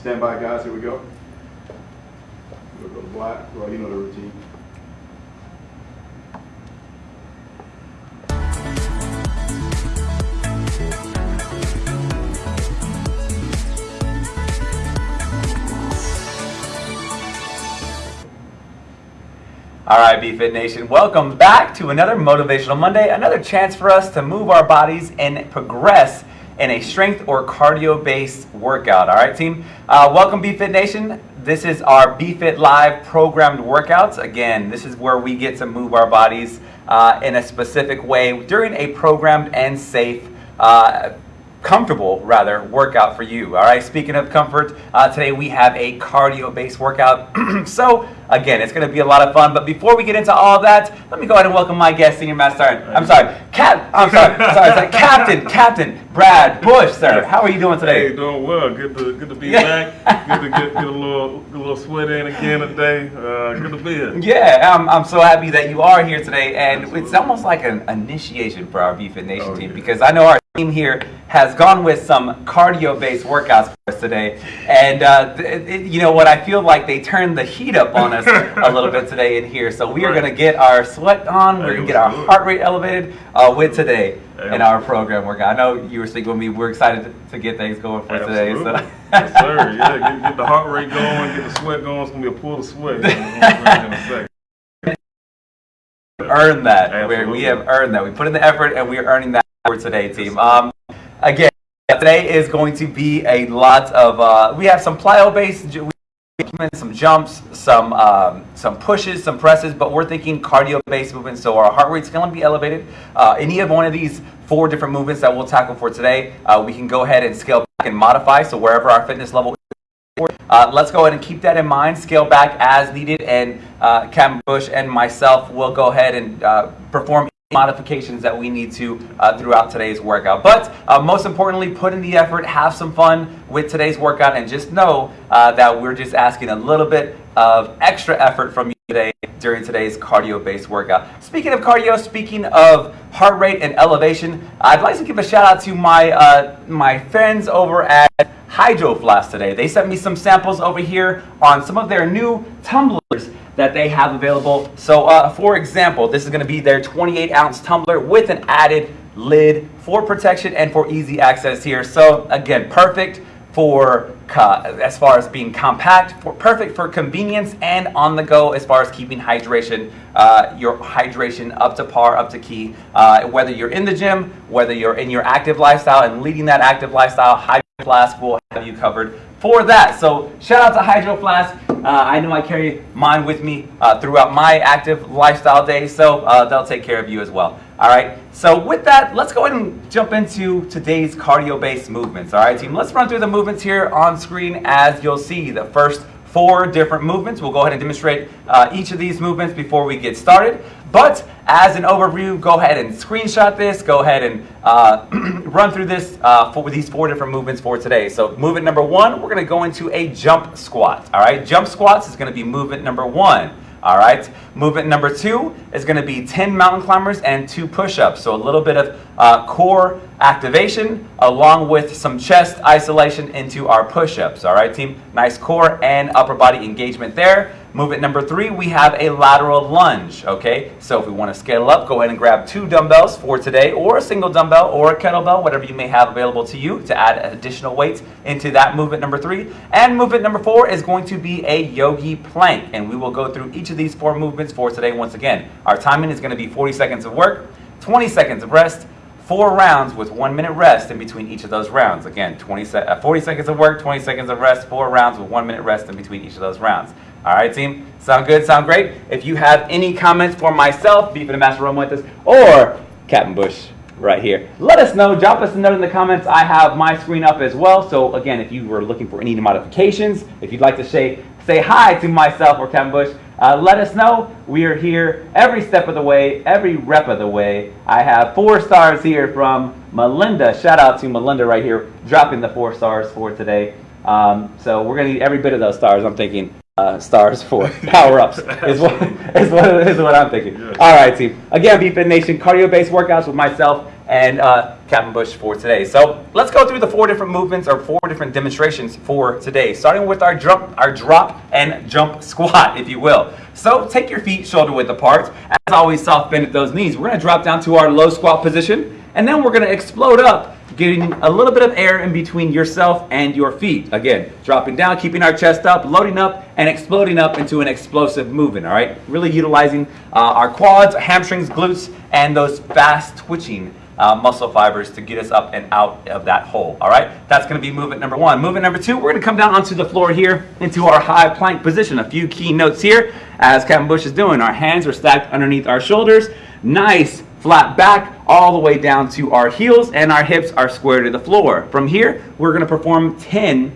Stand by, guys. Here we go. We'll go to black. Well, you know the routine. All right, BFit Nation, welcome back to another Motivational Monday, another chance for us to move our bodies and progress in a strength or cardio-based workout. All right, team. Uh, welcome, BFit Nation. This is our BFit Live programmed workouts. Again, this is where we get to move our bodies uh, in a specific way during a programmed and safe uh, comfortable rather workout for you all right speaking of comfort uh, today we have a cardio based workout so again it's going to be a lot of fun but before we get into all that let me go ahead and welcome my guest senior master i'm sorry cap i'm sorry sorry, sorry captain captain brad bush sir how are you doing today Hey, doing well. Good to good to be back. Good to get, get a little get a little sweat in again today. Uh, good to be here. yeah I'm, I'm so happy that you are here today and it's almost like an initiation for our bfit nation Oh, team yeah. because i know our team here has gone with some cardio based workouts for us today. And uh, th- it- you know what? I feel like they turned the heat up on us a little bit today in here. So we are Right. going to get our sweat on. We're going to get our heart rate elevated uh, with today in our program workout. I know you were speaking with me. We're excited to, to get things going for today so. Yes, sir. Yeah, get, get the heart rate going, get the sweat going. It's gonna be a pool of sweat. earned that. We're, we have earned that. We put in the effort and we are earning that for today, team. Um, again, today is going to be a lot of. Uh, we have some plyo based. We implement some jumps, some um, some pushes, some presses, but we're thinking cardio based movements. So our heart rate's going to be elevated. Uh, any of one of these four different movements that we'll tackle for today, uh, we can go ahead and scale back and modify. So wherever our fitness level uh, let's go ahead and keep that in mind. Scale back as needed, and uh, Captain Bush and myself will go ahead and uh, perform modifications that we need to uh, throughout today's workout. But uh, most importantly, put in the effort, have some fun with today's workout, and just know uh, that we're just asking a little bit of extra effort from you today during today's cardio-based workout. Speaking of cardio, speaking of heart rate and elevation, I'd like to give a shout out to my uh, my friends over at Hydro Flask today. They sent me some samples over here on some of their new tumblers that they have available. So, uh, for example, this is going to be their 28 ounce tumbler with an added lid for protection and for easy access here. So, again, perfect for as far as being compact, for perfect for convenience and on the go as far as keeping hydration, uh, your hydration up to par, up to key. Uh, whether you're in the gym, whether you're in your active lifestyle and leading that active lifestyle, Flask will have you covered for that. So shout out to Hydro Flask. Uh, I know I carry mine with me uh, throughout my active lifestyle days, so uh, they'll take care of you as well. All right. So with that, let's go ahead and jump into today's cardio-based movements. All right, team. Let's run through the movements here on screen as you'll see. The first four different movements. We'll go ahead and demonstrate uh, each of these movements before we get started. But as an overview, go ahead and screenshot this. Go ahead and uh, run through this uh, for these four different movements for today. So movement number one, we're going to go into a jump squat. All right, jump squats is going to be movement number one. All right. Movement number two is going to be 10 mountain climbers and two push-ups. So a little bit of uh, core activation along with some chest isolation into our push-ups. All right, team. Nice core and upper body engagement there. Movement number three, we have a lateral lunge. Okay. So if we want to scale up, go ahead and grab two dumbbells for today or a single dumbbell or a kettlebell, whatever you may have available to you to add additional weight into that movement number three. And movement number four is going to be a yogi plank. And we will go through each of these four movements for today once again. Our timing is going to be 40 seconds of work, 20 seconds of rest, four rounds with one minute rest in between each of those rounds. Again, 20 se- uh, 40 seconds of work, 20 seconds of rest, four rounds with one minute rest in between each of those rounds. All right, team. Sound good? Sound great? If you have any comments for myself, BFit Ambassador Romuentas, or Captain Bush right here, let us know. Drop us a note in the comments. I have my screen up as well. So again, if you were looking for any modifications, if you'd like to say say hi to myself or Captain Bush, uh, let us know. We are here every step of the way, every rep of the way. I have four stars here from Melinda. Shout out to Melinda right here, dropping the four stars for today. Um, so we're gonna need every bit of those stars. I'm thinking uh, stars for power ups is what is what is what I'm thinking. Yes. All right, team. Again, BFit Nation, cardio-based workouts with myself and uh, Captain Bush for today. So let's go through the four different movements or four different demonstrations for today, starting with our drop, our drop and jump squat, if you will. So take your feet shoulder width apart. As always, soft bend at those knees. We're going to drop down to our low squat position, and then we're going to explode up getting a little bit of air in between yourself and your feet. Again, dropping down, keeping our chest up, loading up, and exploding up into an explosive movement, all right? Really utilizing uh, our quads, hamstrings, glutes, and those fast twitching uh, muscle fibers to get us up and out of that hole, all right? That's gonna be movement number one. Movement number two, we're gonna come down onto the floor here into our high plank position. A few key notes here as Captain Bush is doing. Our hands are stacked underneath our shoulders. Nice flat back all the way down to our heels and our hips are square to the floor. From here, we're gonna perform 10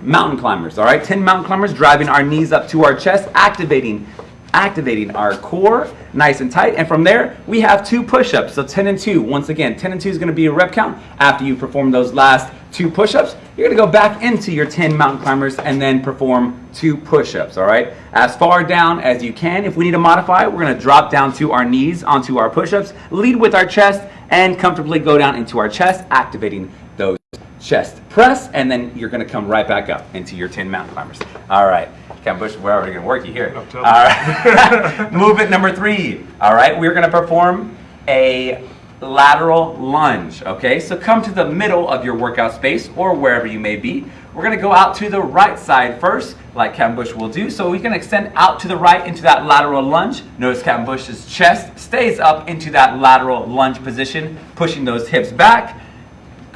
mountain climbers, all right? 10 mountain climbers, driving our knees up to our chest, activating activating our core nice and tight. And from there, we have two push-ups. So 10 and 2. Once again, 10 and 2 is going to be a rep count. After you perform those last two push-ups, you're going to go back into your 10 mountain climbers and then perform two push-ups, all right? As far down as you can. If we need to modify, we're going to drop down to our knees onto our push-ups, lead with our chest, and comfortably go down into our chest, activating those chest press, and then you're going to come right back up into your 10 mountain climbers. All right. Captain Bush, we're already going to work you here. All. Movement number three. All right. We're going to perform a lateral lunge. Okay. So come to the middle of your workout space or wherever you may be. We're going to go out to the right side first, like Captain Bush will do. So we can extend out to the right into that lateral lunge. Notice Captain Bush's chest stays up into that lateral lunge position, pushing those hips back.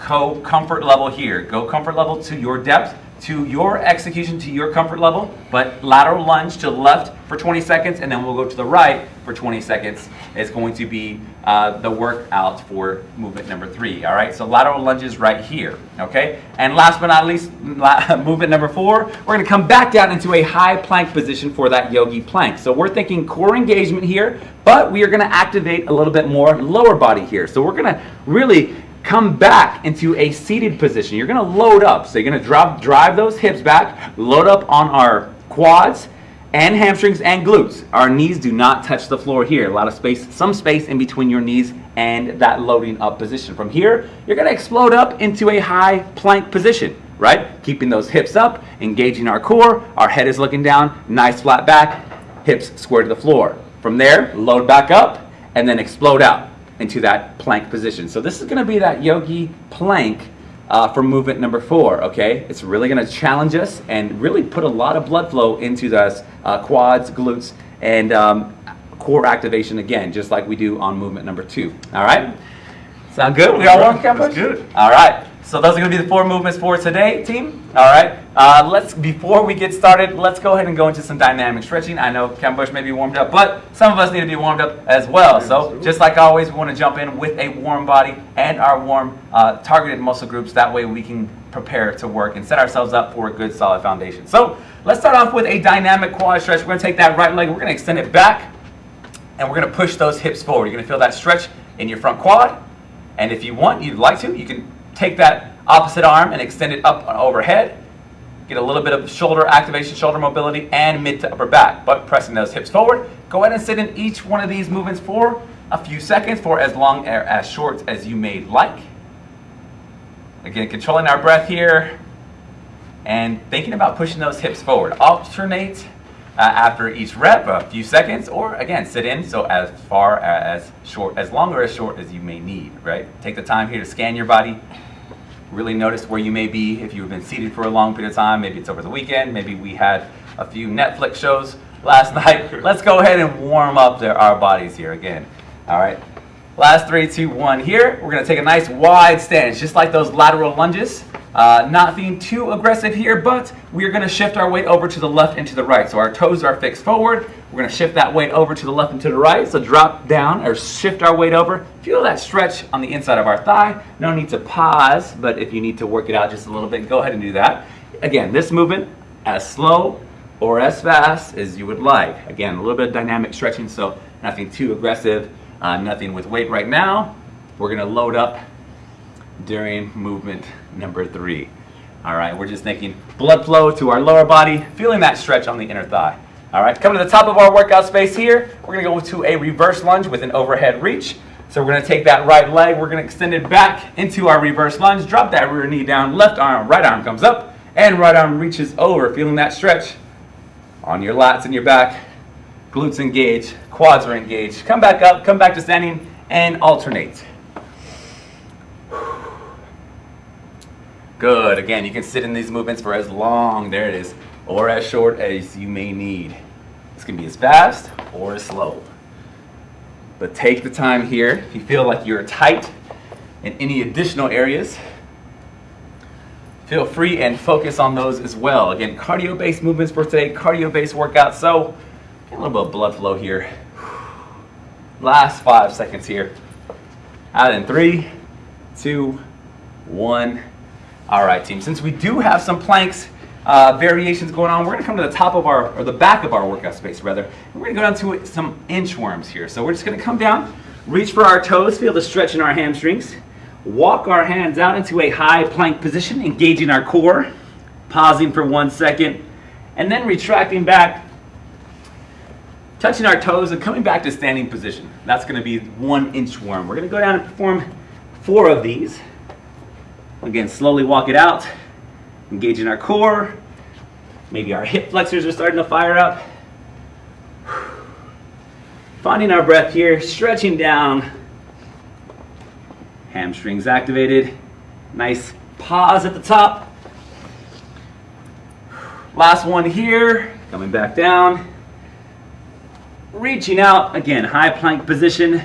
Go comfort level here. Go comfort level to your depth, to your execution, to your comfort level, but lateral lunge to the left for 20 seconds, and then we'll go to the right for 20 seconds. Is going to be uh, the workout for movement number three. All right, so lateral lunges right here. Okay, and last but not least, movement number four, we're to come back down into a high plank position for that yogi plank. So we're thinking core engagement here, but we are to activate a little bit more lower body here. So we're to really come back into a seated position. You're to load up. So you're to drop, drive those hips back, load up on our quads and hamstrings and glutes. Our knees do not touch the floor here. A lot of space, some space in between your knees and that loading up position. From here, you're to explode up into a high plank position, right? Keeping those hips up, engaging our core. Our head is looking down, nice flat back, hips square to the floor. From there, load back up and then explode out into that plank position. So this is to be that yogi plank uh, for movement number four, okay? It's really going to challenge us and really put a lot of blood flow into those uh, quads, glutes, and um, core activation again, just like we do on movement number two, all right? Sound good? We all Captain That's good. All right. So those are going to be the four movements for today, team. All right. Uh, let's before we get started, let's go ahead and go into some dynamic stretching. I know Ken Bush may be warmed up, but some of us need to be warmed up as well. So just like always, we want to jump in with a warm body and our warm uh, targeted muscle groups. That way we can prepare to work and set ourselves up for a good solid foundation. So let's start off with a dynamic quad stretch. We're going to take that right leg, we're going to extend it back, and we're going to push those hips forward. You're going to feel that stretch in your front quad. And if you want, you'd like to, you can take that opposite arm and extend it up and overhead. Get a little bit of shoulder activation, shoulder mobility, and mid to upper back. But pressing those hips forward. Go ahead and sit in each one of these movements for a few seconds, for as long or as short as you may like. Again, controlling our breath here and thinking about pushing those hips forward. Alternate uh, after each rep, a few seconds, or again, sit in so as far as short, as long or as short as you may need, right? Take the time here to scan your body, really notice where you may be if you've been seated for a long period of time. Maybe it's over the weekend, maybe we had a few Netflix shows last night. Let's go ahead and warm up our bodies here again. All right. Last three, two, one here. We're to take a nice wide stance, just like those lateral lunges. Uh, not being too aggressive here, but we're to shift our weight over to the left and to the right. So our toes are fixed forward. We're to shift that weight over to the left and to the right. So drop down or shift our weight over. Feel that stretch on the inside of our thigh. No need to pause, but if you need to work it out just a little bit, go ahead and do that. Again, this movement as slow or as fast as you would like. Again, a little bit of dynamic stretching, so nothing too aggressive, uh, nothing with weight right now. We're going to load up during movement number three. All right, we're just making blood flow to our lower body, feeling that stretch on the inner thigh. All right, coming to the top of our workout space here, we're gonna go to a reverse lunge with an overhead reach. So we're gonna take that right leg, we're gonna extend it back into our reverse lunge, drop that rear knee down, left arm, right arm comes up, and right arm reaches over, feeling that stretch on your lats and your back, glutes engaged, quads are engaged. Come back up, come back to standing, and alternate. Good, again, you can sit in these movements for as long, there it is, or as short as you may need. This can be as fast or as slow. But take the time here. If you feel like you're tight in any additional areas, feel free and focus on those as well. Again, cardio-based movements for today, cardio-based workout. So, a little bit of blood flow here. Last five seconds here. Out in three, two, one. All right, team. Since we do have some planks uh, variations going on, we're gonna come to the top of our, or the back of our workout space rather. and We're gonna go down to some inchworms here. So we're just gonna come down, reach for our toes, feel the stretch in our hamstrings. Walk our hands out into a high plank position, engaging our core, pausing for one second, and then retracting back, touching our toes and coming back to standing position. That's gonna be one inch inchworm. We're gonna go down and perform four of these. Again, slowly walk it out, engaging our core. Maybe our hip flexors are starting to fire up. Finding our breath here, stretching down. Hamstrings activated. Nice pause at the top. Last one here, coming back down. Reaching out, again, high plank position.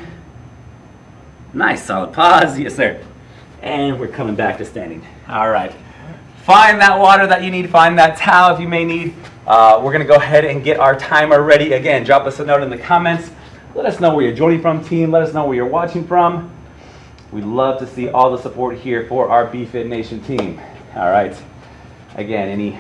Nice solid pause, yes sir. And we're coming back to standing. All right. Find that water that you need. Find that towel if you may need. Uh, we're to go ahead and get our timer ready. Again, drop us a note in the comments. Let us know where you're joining from, team. Let us know where you're watching from. We'd love to see all the support here for our BFit Nation team. All right. Again, any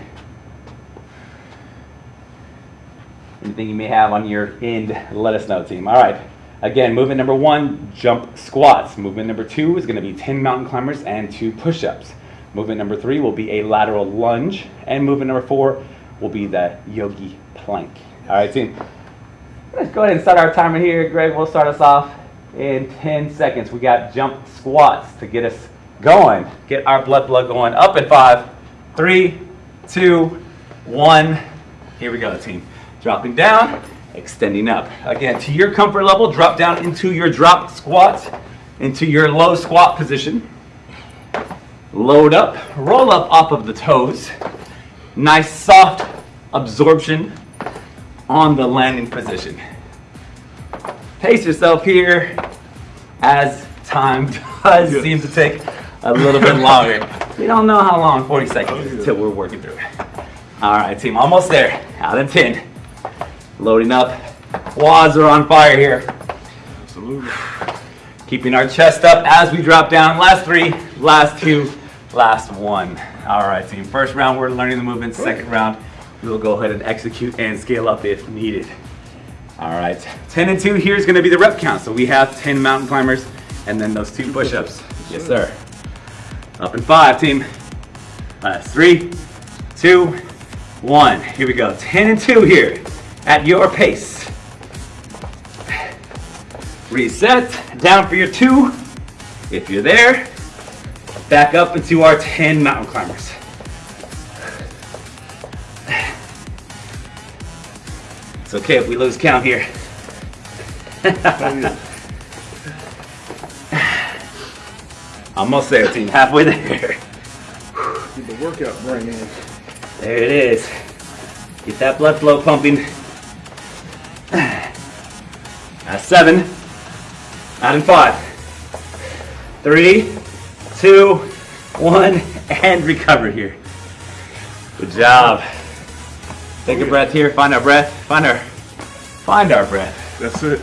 anything you may have on your end, let us know, team. All right. Again, movement number one, jump squats. Movement number two is going to be 10 mountain climbers and two push-ups. Movement number three will be a lateral lunge. And movement number four will be the yogi plank. All right, team. Let's go ahead and start our timer here. Greg, we'll start us off in 10 seconds. We got jump squats to get us going. Get our blood flow going. Up in five, three, two, one. Here we go, team. Dropping down, extending up. Again, to your comfort level, drop down into your drop squat, into your low squat position. Load up, roll up off of the toes. Nice soft absorption on the landing position. Pace yourself here as time does Yes. seem to take a little bit longer. We don't know how long, 40 seconds oh, until we're working through it. All right, team, almost there. Out in 10. Loading up. Quads are on fire here. Absolutely. Keeping our chest up as we drop down. Last three, last two, last one. All right, team. First round, we're learning the movement. Second round, we will go ahead and execute and scale up if needed. All right, 10 and 2 here is going to be the rep count. So we have 10 mountain climbers and then those two push ups. Yes, sir. Up in five, team. Last three, two, one. Here we go. 10 and 2 here at your pace. Reset, down for your two. If you're there, back up into our 10 mountain climbers. It's okay if we lose count here. Almost there, team. Halfway there. Get the workout brain in. There it is. Get that blood flow pumping. That's seven. Out in five. Three, two, one, and recover here. Good job. Take a breath here. Find our breath. Find our, find our breath. That's it.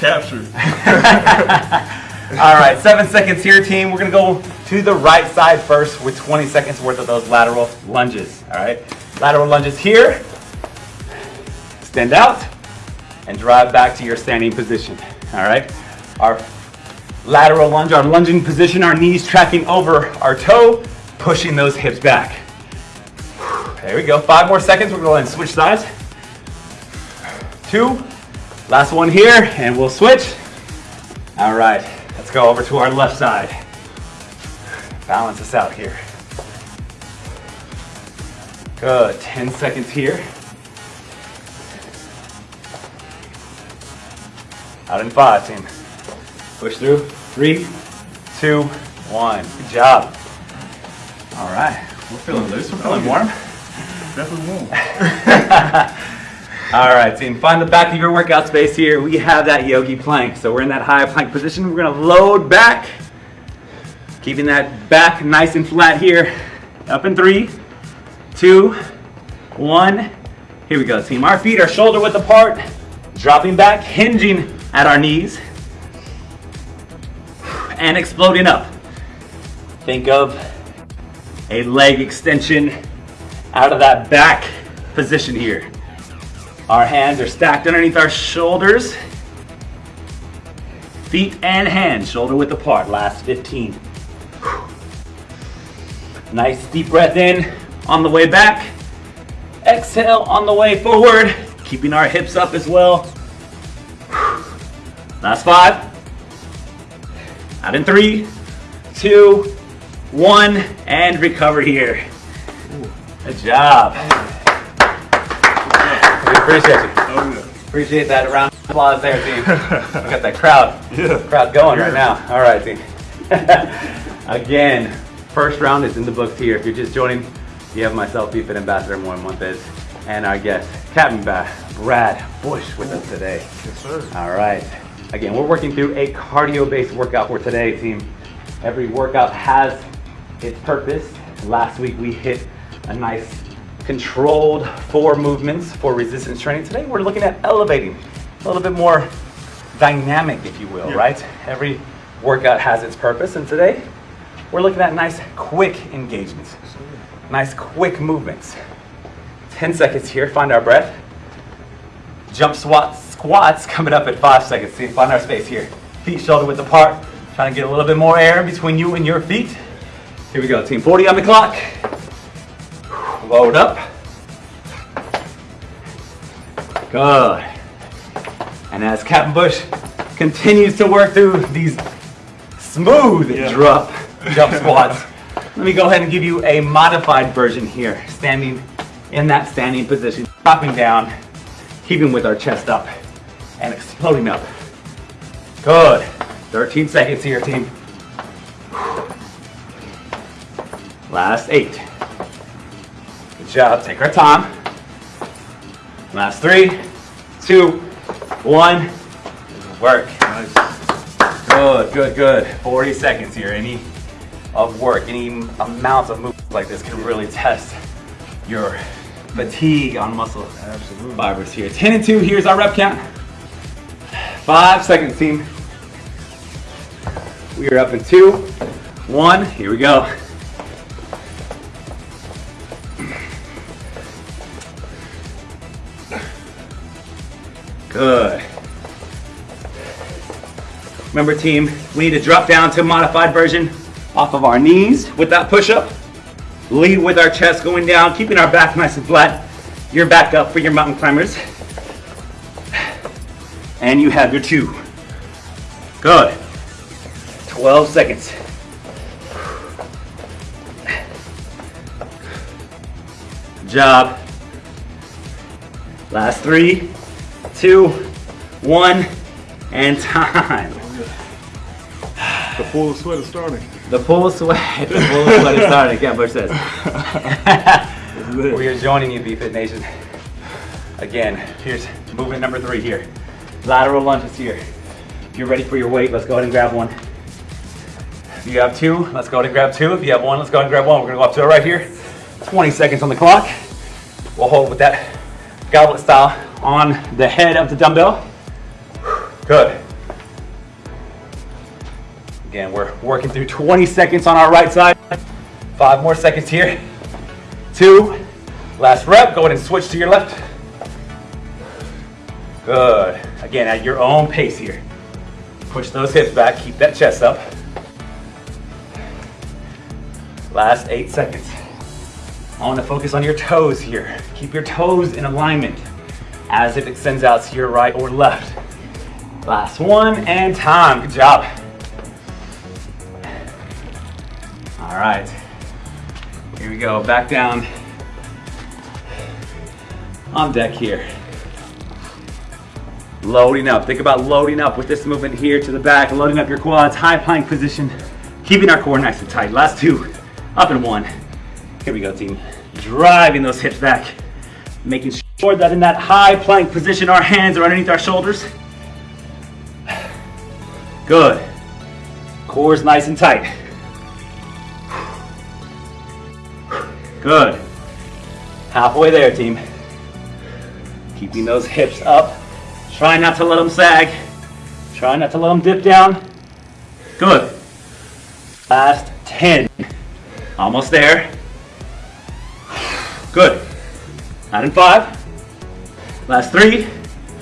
Captured. All right, seven seconds here, team. We're gonna go to the right side first with 20 seconds worth of those lateral lunges. All right, lateral lunges here. Stand out and drive back to your standing position. All right, our lateral lunge, our lunging position, our knees tracking over our toe, pushing those hips back. There we go. Five more seconds. We're going to switch sides. Two. Last one here, and we'll switch. All right, let's go over to our left side. Balance us out here. Good, 10 seconds here. Out in five, team. Push through, three, two, one. Good job. All right, we're feeling loose, we're feeling warm. Definitely warm. All right, team, find the back of your workout space here. We have that yogi plank. So we're in that high plank position. We're gonna load back, keeping that back nice and flat here. Up in three, two, one. Here we go, team. Our feet are shoulder width apart, dropping back, hinging at our knees, and exploding up. Think of a leg extension out of that back position here. Our hands are stacked underneath our shoulders. Feet and hands shoulder width apart. Last 15. Nice deep breath in on the way back. Exhale on the way forward, keeping our hips up as well. Last five. Out in three, two, one, and recover here. Good job. We appreciate you. Oh. Appreciate that round of applause there, team. We got that crowd, Yeah. crowd going right now. All right, team. Again, first round is in the books here. If you're just joining, you have myself, BFIT Ambassador Moore Montes, and our guest, Captain Ba- Brad Bush with us today. Yes, sir. All right. Again, we're working through a cardio-based workout for today, team. Every workout has its purpose. Last week we hit a nice controlled four movements for resistance training. Today we're looking at elevating, a little bit more dynamic, if you will, Yeah. right? Every workout has its purpose, and today we're looking at nice, quick engagements, nice, quick movements. 10 seconds here, find our breath. Jump squats, squats coming up at five seconds. See, find our space here. Feet shoulder width apart. Trying to get a little bit more air between you and your feet. Here we go, team. 40 on the clock. Load up. Good. And as Captain Bush continues to work through these smooth Yeah. drop jump squats, let me go ahead and give you a modified version here. Standing in that standing position, dropping down, keeping with our chest up, and exploding up. Good. 13 seconds here, team. Last eight. Good job. Take our time. Last three, two, one. Work. Nice. Good, good, good. 40 seconds here. Any of work, any amount of movement like this can really test your fatigue on muscle Absolutely. fibers here. 10 and 2, here's our rep count. Five seconds, team. We are up in two, one, here we go. Good. Remember team, we need to drop down to modified version off of our knees with that push-up. Lead with our chest going down, keeping our back nice and flat. Your back up for your mountain climbers. And you have your two. Good. 12 seconds. Good job. Last three, two, one, and time. The full sweat is starting. The full sweat, the full sweat is starting, Cat Bush says. we are joining you, BFit Nation. Again, here's movement number three here. Lateral lunges here. If you're ready for your weight, let's go ahead and grab one. If you have two, let's go ahead and grab two. If you have one, let's go ahead and grab one. We're gonna go up to it right here. 20 seconds on the clock. We'll hold with that goblet style on the head of the dumbbell. Good. Again, we're working through 20 seconds on our right side. Five more seconds here. Two. Last rep. Go ahead and switch to your left. Good. Again, at your own pace here. Push those hips back. Keep that chest up. Last eight seconds. I want to focus on your toes here. Keep your toes in alignment as if it extends out to your right or left. Last one and time. Good job. All right. Here we go. Back down on deck here. Loading up. Think about loading up with this movement here to the back, loading up your quads, high plank position, keeping our core nice and tight. Last two, up and one. Here we go, team. Driving those hips back, making sure that in that high plank position, our hands are underneath our shoulders. Good. Core's nice and tight. Good. Halfway there, team. Keeping those hips up. Try not to let them sag. Try not to let them dip down. Good. Last 10. Almost there. Good. Nine and five. Last three,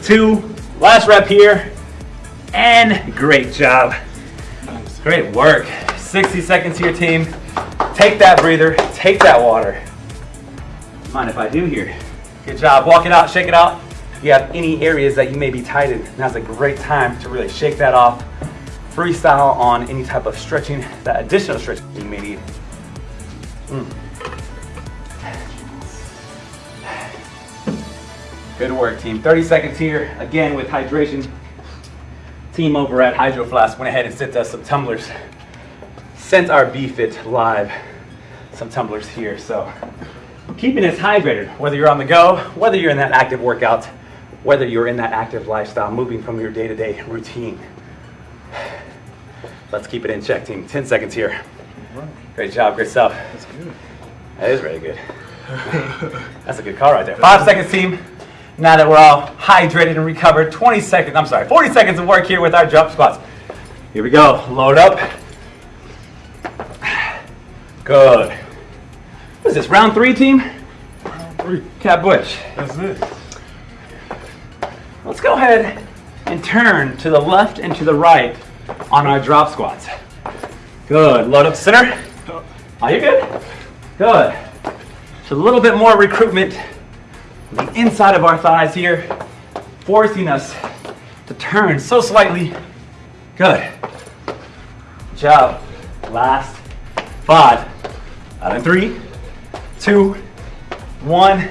two, last rep here. And great job. Great work. 60 seconds here, team. Take that breather, take that water. Mind if I do here? Good job. Walk it out, shake it out. You have any areas that you may be tight in, now's a great time to really shake that off. Freestyle on any type of stretching, that additional stretching you may need. Mm. Good work, team. 30 seconds here, again with hydration. Team over at Hydro Flask went ahead and sent us some tumblers. Sent our BFit live some tumblers here. So keeping us hydrated, whether you're on the go, whether you're in that active workout, whether you're in that active lifestyle, moving from your day-to-day routine. Let's keep it in check, team. 10 seconds here. Great job, great stuff. That's good. That is really good. That's a good call right there. Five seconds, team. Now that we're all hydrated and recovered, 20 seconds, I'm sorry, 40 seconds of work here with our jump squats. Here we go. Load up. Good. What is this, round three, team? Round Three. Cat Butch. That's it. Let's go ahead and turn to the left and to the right on our drop squats. Good. Load up center. Are you good? Good. Just a little bit more recruitment on the inside of our thighs here, forcing us to turn so slightly. Good. Good job. Last five. Out in three, two, one.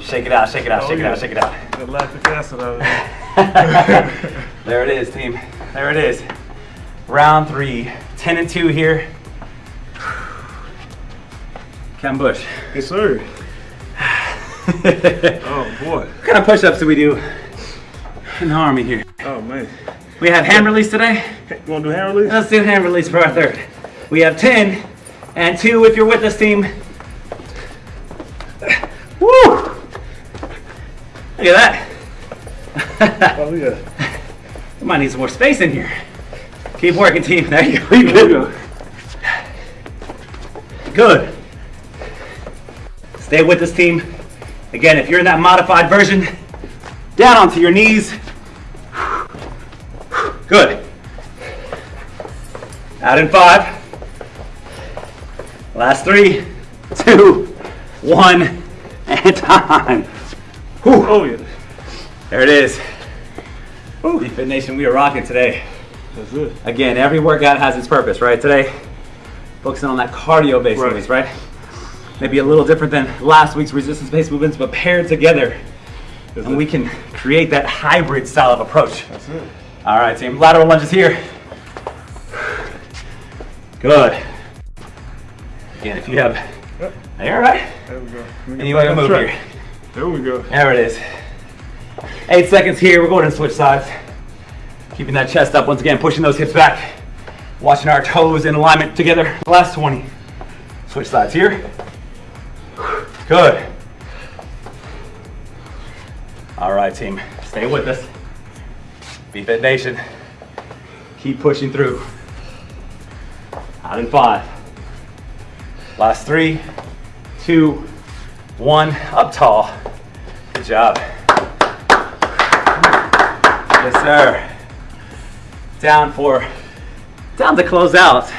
Shake it out, shake it out, shake it out, shake it out. Lactic acid out of it. there it is, team. There it is. Round three. 10 and 2 here. Cam Bush. Yes, sir. Oh, boy. What kind of push ups do we do in the army here? Oh, man. We have hand release today. You want to do hand release? Let's do hand release for our third. We have 10 and 2 if you're with us, team. Look at that. Oh, yeah. We might need some more space in here. Keep working, team. There you go. You good? go. Good. Stay with this team. Again, if you're in that modified version, down onto your knees. Good. Out in five. Last three, two, one, and time. Whew. Oh, yeah. There it is. BFit Nation, we are rocking today. That's it. Again, every workout has its purpose, right? Today, focusing on that cardio-based Right. movements, right? Maybe a little different than last week's resistance-based movements, but paired together, That's and it. we can create that hybrid style of approach. That's it. All right, team. Lateral lunges here. Good. Again, if you have, Yep. all right. There we go. Let me get Any way to move track. here. There we go. There it is. Eight seconds here. We're going to switch sides. Keeping that chest up once again, pushing those hips back. Watching our toes in alignment together. Last 20. Switch sides here. Good. All right, team. Stay with us. BFit Nation. Keep pushing through. Out in five. Last three, two, one. Up tall. Good job. Yes, sir. Down for, down to close out.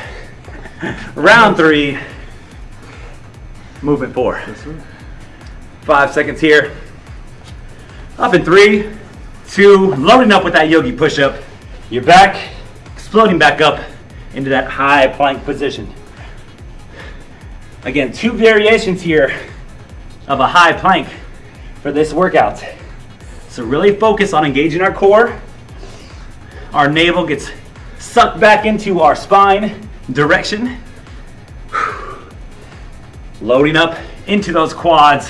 Round three. Movement four. Five seconds here. Up in three, two, loading up with that yogi push-up. You're back, exploding back up into that high plank position. Again, two variations here of a high plank for this workout. So really focus on engaging our core. Our navel gets sucked back into our spine direction. Loading up into those quads.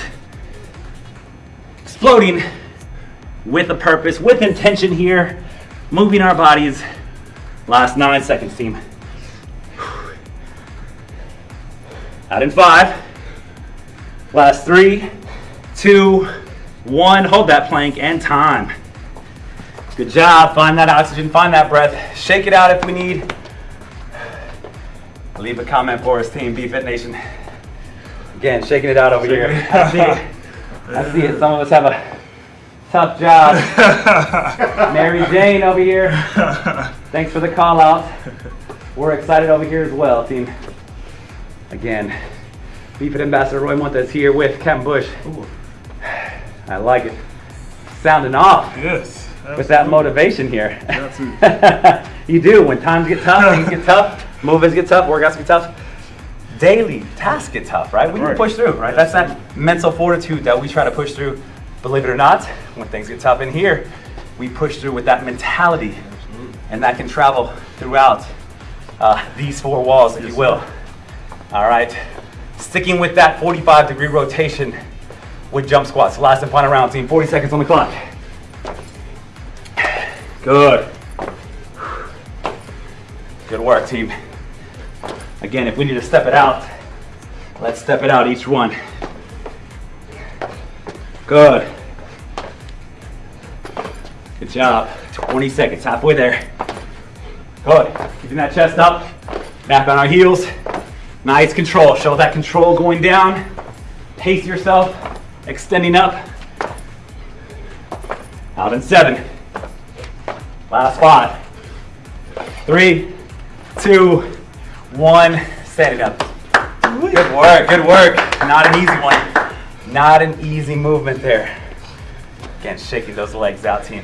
Exploding with a purpose, with intention here. Moving our bodies. Last nine seconds, team. Out in five. Last three, two, one. Hold that plank and time. Good job. Find that oxygen, find that breath. Shake it out if we need. Leave a comment for us, team BFit Nation. Again, shaking it out over here. I see it. I see it. Some of us have a tough job. Mary Jane over here. Thanks for the call out. We're excited over here as well, team. Again, BFit Ambassador Roy Montes here with Kevin Bush. Ooh. I like it. Sounding off Yes. with that motivation here. Got you do. When times get tough, things get tough, movements get tough, workouts get tough. Daily tasks get tough, right? We can push through, right? That's that mental fortitude that we try to push through. Believe it or not, when things get tough in here, we push through with that mentality, and that can travel throughout uh, these four walls, if you will. All right, sticking with that 45 degree rotation with jump squats. Last and final round, team. 40 seconds on the clock. Good. Good work, team. Again, if we need to step it out, let's step it out each one. Good. Good job. 20 seconds, halfway there. Good. Keeping that chest up, back on our heels. Nice control. Show that control going down. Pace yourself, extending up. Out in seven. Last five. Three, two, one. Standing up. Good work, good work. Not an easy one. Not an easy movement there. Again, shaking those legs out, team.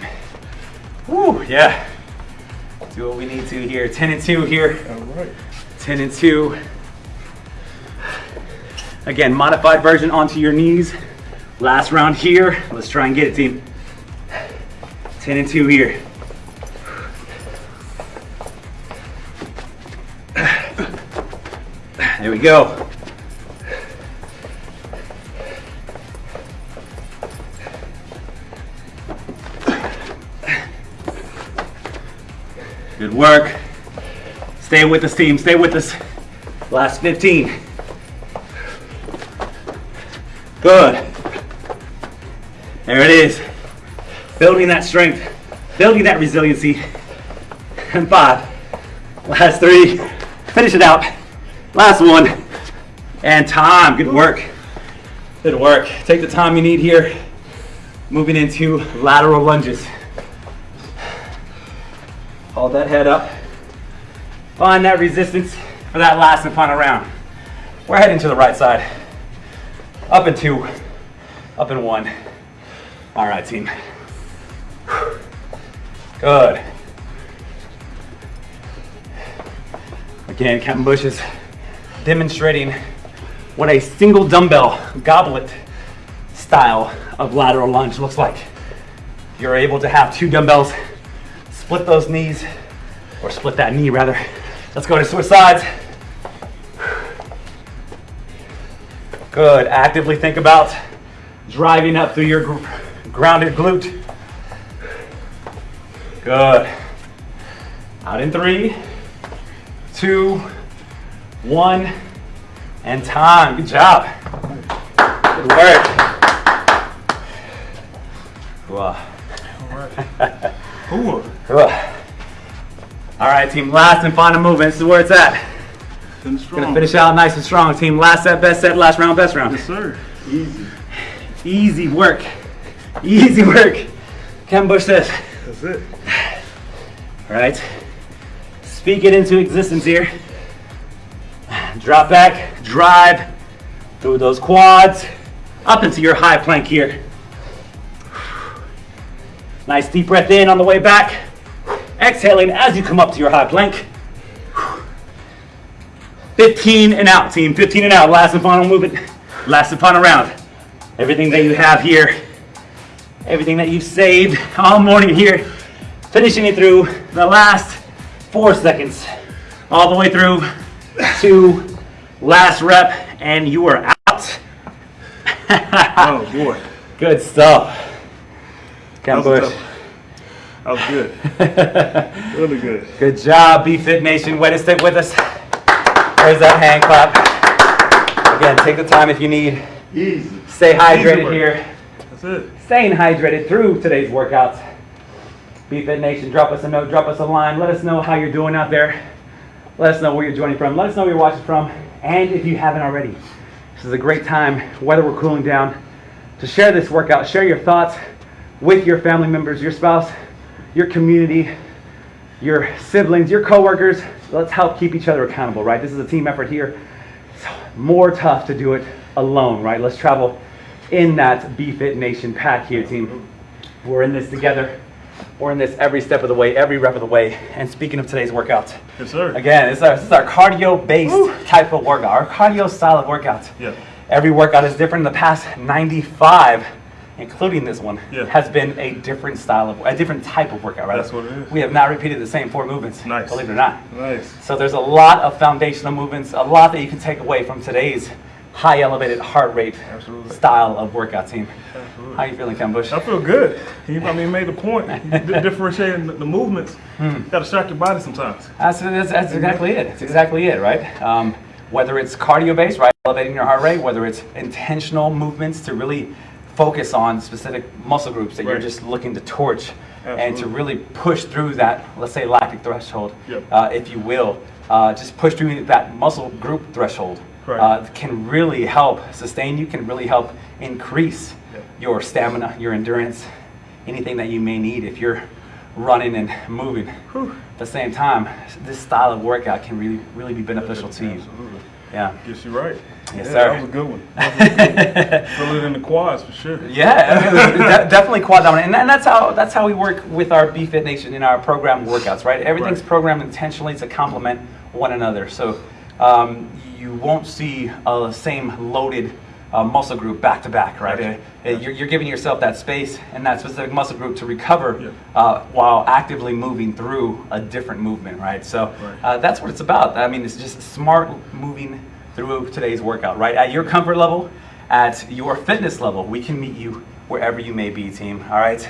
Woo, yeah. Do what we need to here. 10 and 2 here. All right. 10 and 2. Again, modified version onto your knees. Last round here. Let's try and get it, team. 10 and 2 here. There we go. Good work. Stay with us, team. Stay with us. Last 15. Good. There it is. Building that strength, building that resiliency. And five. Last three. Finish it out. Last one. And time. Good work. Good work. Take the time you need here. Moving into lateral lunges. Hold that head up. Find that resistance for that last and final round. We're heading to the right side. Up in two, up in one. All right, team. Good. Again, Captain Bush is demonstrating what a single dumbbell goblet style of lateral lunge looks like. You're able to have two dumbbells, split those knees, or split that knee rather. Let's go to switch sides. Good. Actively think about driving up through your gr- grounded glute. Good. Out in three, two, one, and time. Good job. Good work. Wow. Ooh. Ugh. All right, team. Last and final movement. This is where it's at. Finish. Gonna finish out nice and strong, team. Last set, best set, last round, best round. Yes, sir. Easy. Easy work. Easy work. Ken Bush says. That's it. All right. Speak it into existence here. Drop back, drive through those quads, up into your high plank here. Nice deep breath in on the way back. Exhaling as you come up to your high plank. 15 and out, team. 15 and out. Last and final movement. Last and final round. Everything that you have here, everything that you've saved all morning here, finishing it through the last four seconds, all the way through to last rep, and you are out. Oh boy, Good stuff. Was Bush. that was good. really good. Good job, BFit Nation. Way to stick with us. There's that hand clap. Again, take the time if you need. Easy. Stay hydrated work. here. That's it. Staying hydrated through today's workouts. BFit Nation, drop us a note, drop us a line. Let us know how you're doing out there. Let us know where you're joining from. Let us know where you're watching from. And if you haven't already, this is a great time, whether we're cooling down, to share this workout. Share your thoughts with your family members, your spouse, your community, your siblings, your coworkers. Let's help keep each other accountable, right? This is a team effort here. It's more tough to do it alone, right? Let's travel in that BFit Nation pack here, team. We're in this together. We're in this every step of the way, every rep of the way. And speaking of today's workout, Yes, sir. again, this is our, this is our cardio-based type of workout, our cardio style of workout. Yeah. Every workout is different. In the past 95, including this one, Yeah. has been a different style of, a different type of workout, right? That's what it is. We have not repeated the same four movements, Nice. believe it or not. Nice. So there's a lot of foundational movements, a lot that you can take away from today's high elevated heart rate Absolutely. style of workout team. Absolutely. How you feeling, Ken Bush? I feel good. He, I mean, made the point. Differentiating the, movements. Got to shock your body sometimes. That's, that's, that's exactly it. That's exactly it, right? Um, whether it's cardio based, right, elevating your heart rate, whether it's intentional movements to really focus on specific muscle groups that you're just looking to torch and to really push through that, let's say, lactic threshold, Yep. uh, if you will. Uh, just push through that muscle group threshold. Right. Uh, can really help sustain you, can really help increase Yep. your stamina, your endurance, anything that you may need if you're running and moving. Whew. At the same time, this style of workout can really, really be beneficial to you. Absolutely. Yeah. Gets you're right. Yes, yeah, sir. That was a good one. That was a good one. Feel it in the quads for sure. Yeah, de- definitely quad dominant, and, and that's how that's how we work with our BFit Nation in our program workouts, right? Everything's Right. programmed intentionally to complement one another, so um, you won't see a same loaded uh, muscle group back to back, right? Gotcha. Uh, You're, you're giving yourself that space and that specific muscle group to recover Yeah. uh, while actively moving through a different movement, right? So Right. uh, that's what it's about. I mean, it's just smart moving through today's workout, right? At your comfort level, at your fitness level, we can meet you wherever you may be, team. All right.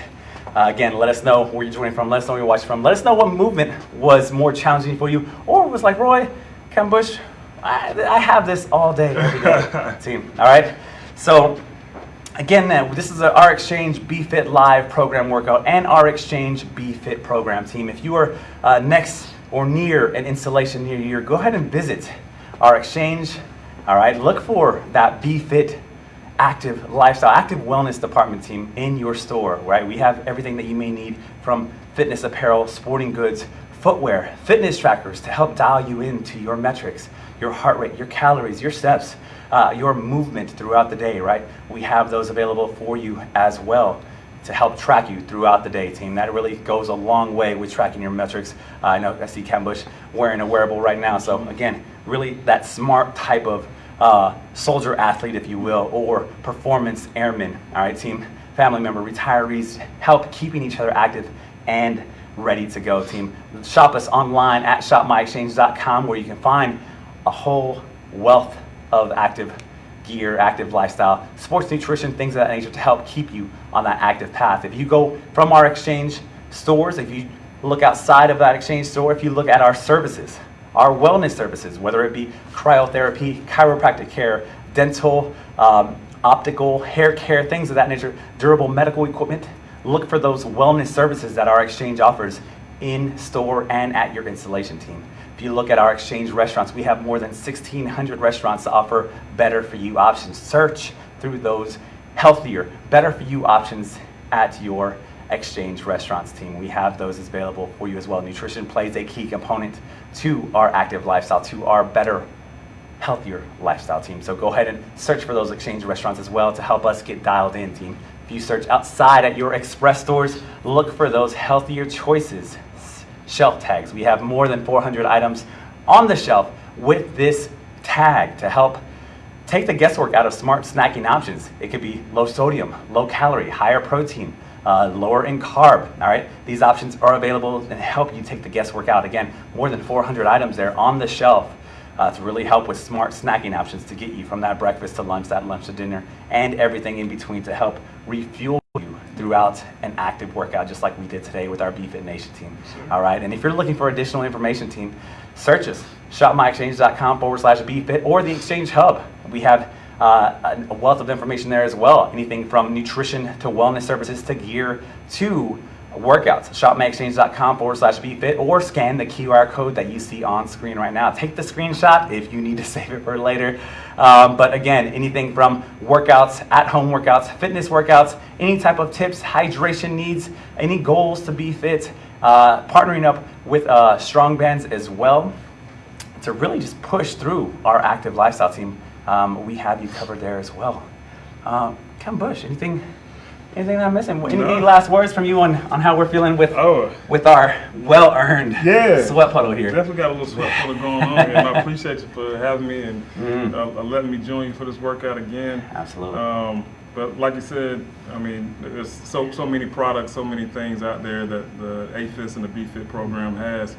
Uh, again, let us know where you're joining from. Let us know where you're watching from. Let us know what movement was more challenging for you, or was like Roy, Ken Bush. I, I have this all day, every day, team. All right. So Again, this is our Exchange BFit Live program workout and our Exchange BFit program team. If you are uh, next or near an installation near you, go ahead and visit our Exchange. All right, look for that BFit active lifestyle, active wellness department team in your store, right? We have everything that you may need from fitness apparel, sporting goods, footwear, fitness trackers to help dial you into your metrics, your heart rate, your calories, your steps, uh, your movement throughout the day, right? We have those available for you as well to help track you throughout the day, team. That really goes a long way with tracking your metrics. Uh, I know I see Ken Bush wearing a wearable right now. So again, really that smart type of uh, soldier athlete, if you will, or performance airman. All right, team, family member, retirees, help keeping each other active and ready to go, team. Shop us online at shopmyexchange.com where you can find a whole wealth of active gear, active lifestyle, sports nutrition, things of that nature to help keep you on that active path. If you go from our exchange stores, if you look outside of that exchange store, if you look at our services, our wellness services, whether it be cryotherapy, chiropractic care, dental, um, optical, hair care, things of that nature, durable medical equipment, look for those wellness services that our exchange offers in store and at your installation team. If you look at our exchange restaurants, we have more than 1,600 restaurants to offer better for you options. Search through those healthier, better for you options at your exchange restaurants team. We have those available for you as well. Nutrition plays a key component to our active lifestyle, to our better, healthier lifestyle team. So go ahead and search for those exchange restaurants as well to help us get dialed in, team. If you search outside at your express stores, look for those healthier choices. Shelf tags. We have more than 400 items on the shelf with this tag to help take the guesswork out of smart snacking options. It could be low sodium, low calorie, higher protein, uh, lower in carb. All right, these options are available and help you take the guesswork out. Again, more than 400 items there on the shelf uh, to really help with smart snacking options to get you from that breakfast to lunch, that lunch to dinner, and everything in between to help refuel throughout an active workout, just like we did today with our BFit Nation team. All right, and if you're looking for additional information, team, search us, shopmyexchange.com forward slash BFit or the Exchange Hub. We have uh, a wealth of information there as well. Anything from nutrition to wellness services to gear to workouts. Shopmyexchange.com forward slash BFit or scan the QR code that you see on screen right now. Take the screenshot if you need to save it for later. Um, but again, anything from workouts, at home workouts, fitness workouts, any type of tips, hydration needs, any goals to be fit, uh, partnering up with uh, Strong Bands as well to really just push through our active lifestyle team. Um, we have you covered there as well. Um, Ken Bush, anything, anything that I'm missing? Any, any last words from you on, on how we're feeling with Oh, with our well-earned Yeah. sweat puddle here? definitely got a little sweat puddle going on, and I appreciate you for having me and Mhm. uh, uh, letting me join you for this workout again. Absolutely. Um, but like you said, I mean, there's so so many products, so many things out there that the AAFES and the BFit program has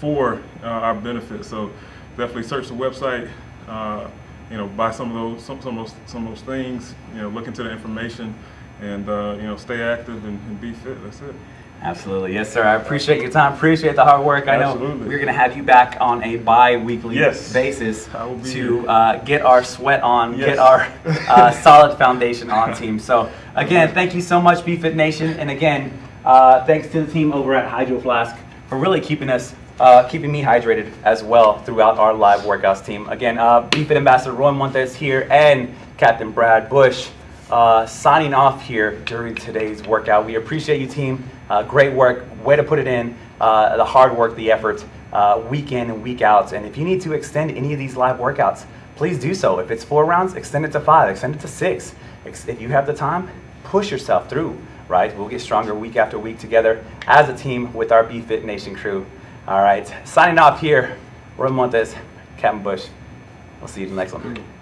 for uh, our benefit. So definitely search the website. Uh, you know, buy some of those some, some of those some of those things. You know, look into the information, and uh, you know, stay active and, and be fit. That's it. Absolutely, yes, sir. I appreciate your time. Appreciate the hard work. I know Absolutely. we're gonna have you back on a bi-weekly Yes. basis I will be to uh, get our sweat on, Yes. get our uh, solid foundation on, team. So again, thank you so much, BFit Nation, and again, uh, thanks to the team over at Hydro Flask for really keeping us. Uh, keeping me hydrated as well throughout our live workouts team. Again, uh, BFit Ambassador Roy Montes here and Captain Brad Bush uh, signing off here during today's workout. We appreciate you, team. Uh, great work. Way to put it in. Uh, the hard work, the effort, uh, week in and week out. And if you need to extend any of these live workouts, please do so. If it's four rounds, extend it to five, extend it to six. If you have the time, push yourself through, right? We'll get stronger week after week together as a team with our BFit Nation crew. All right, signing off here, Roy Montes, Captain Bush. We'll see you in the next one.